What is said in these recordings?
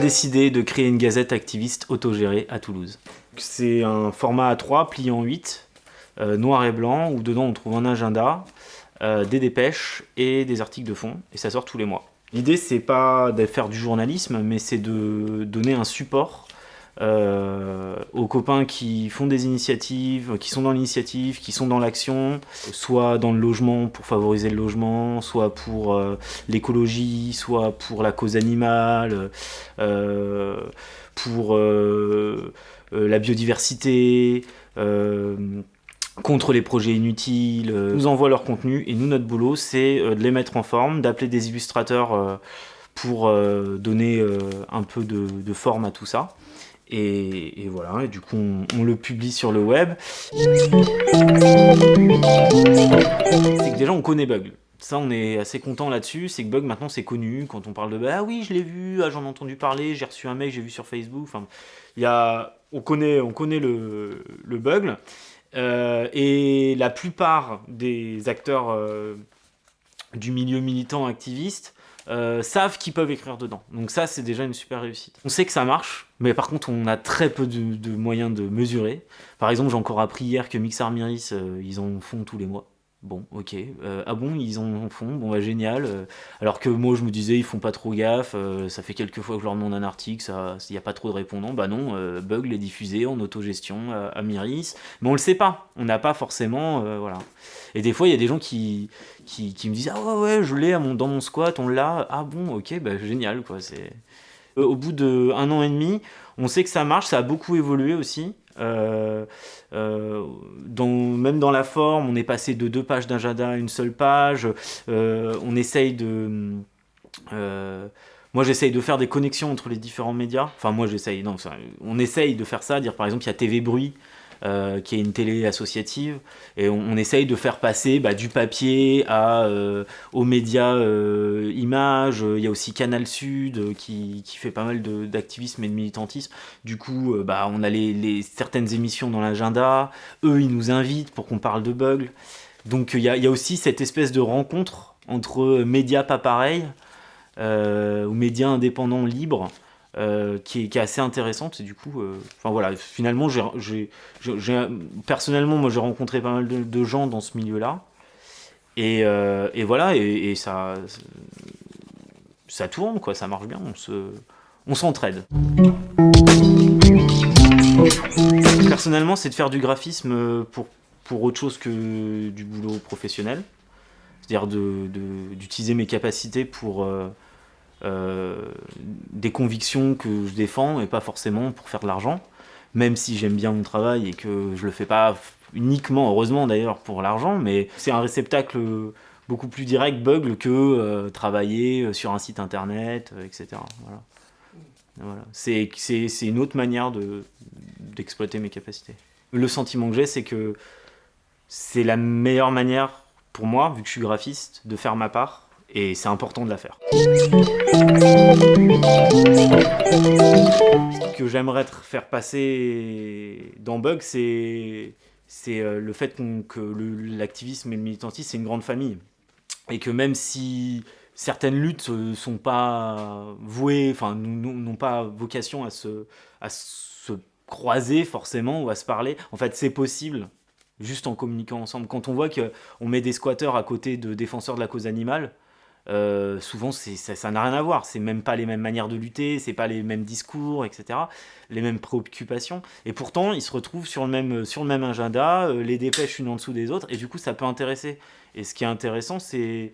décidé de créer une gazette activiste autogérée à Toulouse. C'est un format A3 plié en 8, euh, noir et blanc, où dedans on trouve un agenda, euh, des dépêches et des articles de fond, et ça sort tous les mois. L'idée c'est pas de faire du journalisme, mais c'est de donner un support euh, aux copains qui font des initiatives, qui sont dans l'initiative, qui sont dans l'action, soit dans le logement pour favoriser le logement, soit pour euh, l'écologie, soit pour la cause animale, euh, pour la biodiversité, contre les projets inutiles, nous envoient leur contenu et nous notre boulot c'est de les mettre en forme, d'appeler des illustrateurs pour donner un peu de forme à tout ça. Et, voilà, et du coup on, le publie sur le web. C'est que déjà on connaît Bug. Ça on est assez content là-dessus, c'est que Bug maintenant c'est connu, quand on parle de bah, ah oui je l'ai vu, ah, j'en ai entendu parler, j'ai reçu un mail, j'ai vu sur Facebook, enfin, y a, on connaît, on connaît le, le Bug. Euh, et la plupart des acteurs euh, du milieu militant activiste euh, savent qu'ils peuvent écrire dedans. Donc ça, c'est déjà une super réussite. On sait que ça marche, mais par contre, on a très peu de, moyens de mesurer. Par exemple, j'ai encore appris hier que Mixar Miris, euh, ils en font tous les mois. Bon, ok. Euh, ah bon, ils en font Bon, bah génial. alors que moi, je me disais, ils font pas trop gaffe. ça fait quelques fois que je leur demande un article, il n'y a pas trop de répondants. Bah non, Bug les diffusé en autogestion à, à Miris. Mais on le sait pas. On n'a pas forcément... voilà. Et des fois, il y a des gens qui, qui, me disent « Ah ouais, ouais, je l'ai dans mon squat, on l'a. Ah bon, ok, bah, génial. quoi. C'est euh, Au bout d'un an et demi, on sait que ça marche, ça a beaucoup évolué aussi. Euh, euh, même dans la forme, on est passé de deux pages d'agenda à une seule page. on essaye de... moi, j'essaye de faire des connexions entre les différents médias. Enfin, moi, j'essaye. Non, on essaye de faire ça. Dire, par exemple, il y a TV Bruit euh, qui est une télé associative, et on, essaye de faire passer bah, du papier euh, aux médias euh, images, il y a aussi Canal Sud qui, fait pas mal d'activisme et de militantisme, du coup bah, on a les, certaines émissions dans l'agenda, eux ils nous invitent pour qu'on parle de bugs, donc il y, y, a aussi cette espèce de rencontre entre médias pas pareils, ou médias indépendants libres, euh, qui, est, assez intéressante et du coup euh, enfin voilà finalement personnellement moi j'ai rencontré pas mal de, gens dans ce milieu là et, euh, voilà et, ça ça tourne quoi ça marche bien on se on s'entraide. Personnellement c'est de faire du graphisme pour pour autre chose que du boulot professionnel. C'est à dire d'utiliser mes capacités pour des convictions que je défends et pas forcément pour faire de l'argent, même si j'aime bien mon travail et que je le fais pas uniquement, heureusement d'ailleurs, pour l'argent, mais c'est un réceptacle beaucoup plus direct, Bugle, que euh, travailler sur un site internet, euh, etc. Voilà. Voilà. C'est une autre manière d'exploiter mes capacités. Le sentiment que j'ai, c'est que c'est la meilleure manière pour moi, vu que je suis graphiste, de faire ma part et c'est important de la faire. Ce que j'aimerais faire passer dans Bug, c'est euh, le fait que l'activisme et le militantisme, c'est une grande famille. Et que même si certaines luttes ne sont pas vouées, enfin, n'ont pas vocation à se, à se croiser forcément ou à se parler, en fait, c'est possible juste en communiquant ensemble. Quand on voit qu'on met des squatteurs à côté de défenseurs de la cause animale, euh, souvent ça n'a rien à voir, c'est même pas les mêmes manières de lutter, c'est pas les mêmes discours, etc., les mêmes préoccupations, et pourtant ils se retrouvent sur le même, sur le même agenda, euh, les dépêches une en dessous des autres, et du coup ça peut intéresser. Et ce qui est intéressant, c'est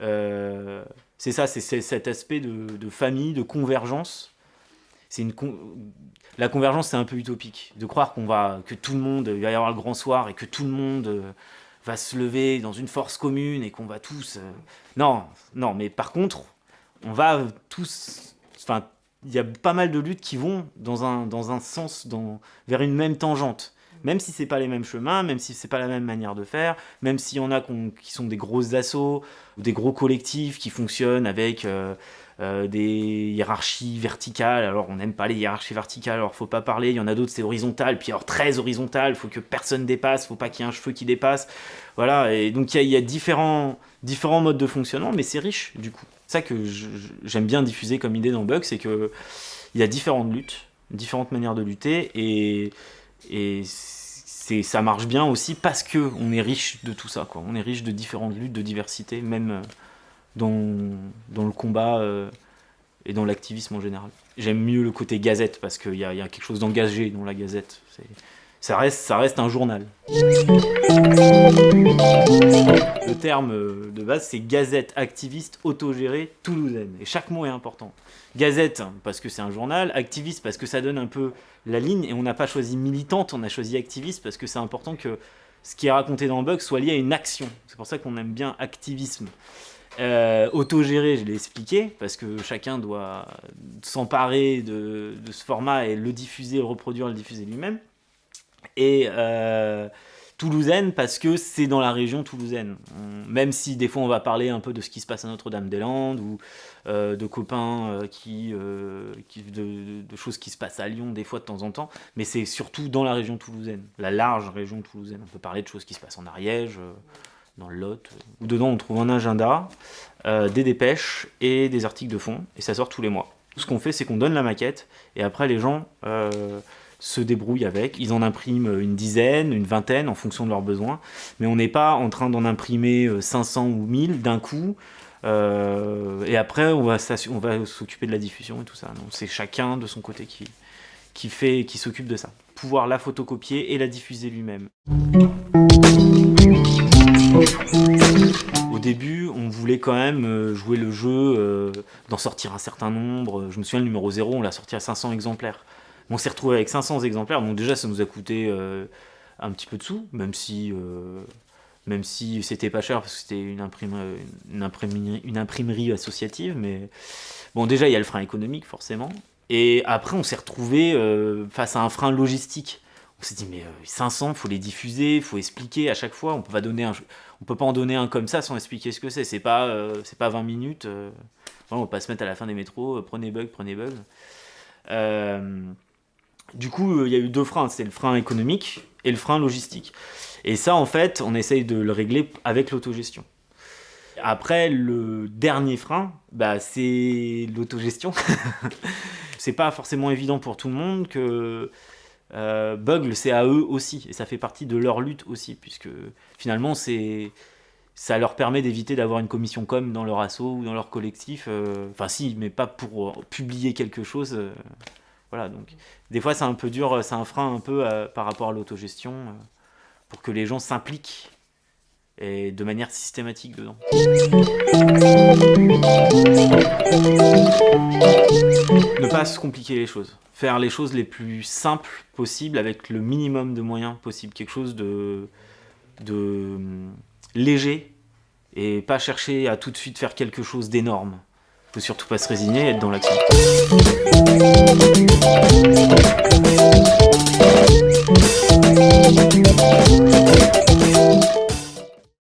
euh, ça, c'est cet aspect de, famille, de convergence. Une La convergence, c'est un peu utopique, de croire qu'on va, que tout le monde, il va y avoir le grand soir, et que tout le monde va se lever dans une force commune et qu'on va tous... Euh, non, non, mais par contre, on va tous... Enfin, il y a pas mal de luttes qui vont dans un, dans un sens, dans, vers une même tangente. Même si c'est pas les mêmes chemins, même si c'est pas la même manière de faire, même s'il y en a qui sont des grosses assauts, ou des gros collectifs qui fonctionnent avec... Euh, euh, des hiérarchies verticales. Alors, on n'aime pas les hiérarchies verticales, alors faut pas parler. Il y en a d'autres, c'est horizontal. Puis alors, très horizontal, faut que personne dépasse, faut pas qu'il y ait un cheveu qui dépasse. Voilà, et donc il y a, différents, différents modes de fonctionnement, mais c'est riche, du coup. Ça que j'aime bien diffuser comme idée dans Bug, c'est que il y a différentes luttes, différentes manières de lutter, et, et ça marche bien aussi parce que on est riche de tout ça. Quoi. On est riche de différentes luttes, de diversité, même euh, dans, dans le combat euh, et dans l'activisme en général. J'aime mieux le côté gazette parce qu'il y, y, a quelque chose d'engagé dans la gazette. Ça reste, un journal. Le terme euh, de base, c'est gazette activiste autogérée toulousaine. Et chaque mot est important. Gazette, parce que c'est un journal. Activiste, parce que ça donne un peu la ligne. Et on n'a pas choisi militante, on a choisi activiste, parce que c'est important que ce qui est raconté dans le bug soit lié à une action. C'est pour ça qu'on aime bien activisme. Euh, autogéré, je l'ai expliqué, parce que chacun doit s'emparer de, de, ce format et le diffuser, le reproduire, le diffuser lui-même et euh, toulousaine parce que c'est dans la région toulousaine. même si des fois on va parler un peu de ce qui se passe à Notre-Dame-des-Landes ou euh, de copains euh, qui, de, choses qui se passent à Lyon des fois de temps en temps, mais c'est surtout dans la région toulousaine, la large région toulousaine. On peut parler de choses qui se passent en Ariège, dans le Lot, où dedans on trouve un agenda, des dépêches et des articles de fond, et ça sort tous les mois. Ce qu'on fait, c'est qu'on donne la maquette, et après les gens se débrouillent avec. Ils en impriment une dizaine, une vingtaine en fonction de leurs besoins. Mais on n'est pas en train d'en imprimer 500 euh, ou 1000 d'un coup. Euh, et après, on va s'occuper de la diffusion et tout ça. C'est chacun de son côté qui, fait, qui s'occupe de ça. Pouvoir la photocopier et la diffuser lui-même. Au début, on voulait quand même euh, jouer le jeu, d'en sortir un certain nombre. Je me souviens, le numéro 0, on l'a sorti à 500 exemplaires. On s'est retrouvé avec 500 exemplaires, donc déjà ça nous a coûté euh, un petit peu de sous, même si, euh, même si c'était pas cher parce que c'était une, imprimerie, associative, mais bon déjà il y a le frein économique forcément, et après on s'est retrouvé euh, face à un frein logistique. On s'est dit mais 500, faut les diffuser, faut expliquer à chaque fois. On peut peut pas en donner un comme ça sans expliquer ce que c'est. C'est pas, c'est pas 20 minutes. on va pas se mettre à la fin des métros. prenez bug, prenez bug. Du coup, il y a eu deux freins, c'est le frein économique et le frein logistique. Et ça, en fait, on essaye de le régler avec l'autogestion. Après, le dernier frein, bah, c'est l'autogestion. c'est pas forcément évident pour tout le monde que euh, Bugle, c'est à eux aussi, et ça fait partie de leur lutte aussi, puisque finalement, c'est ça leur permet d'éviter d'avoir une commission com dans leur assaut ou dans leur collectif. Euh, enfin si, mais pas pour publier quelque chose. Voilà, donc des fois c'est un peu dur, c'est un frein un peu euh, par rapport à l'autogestion euh, pour que les gens s'impliquent et de manière systématique dedans. Ne pas se compliquer les choses. Faire les choses les plus simples possibles avec le minimum de moyens possible. Quelque chose de, de hum, léger et pas chercher à tout de suite faire quelque chose d'énorme faut surtout pas se résigner et être dans l'action.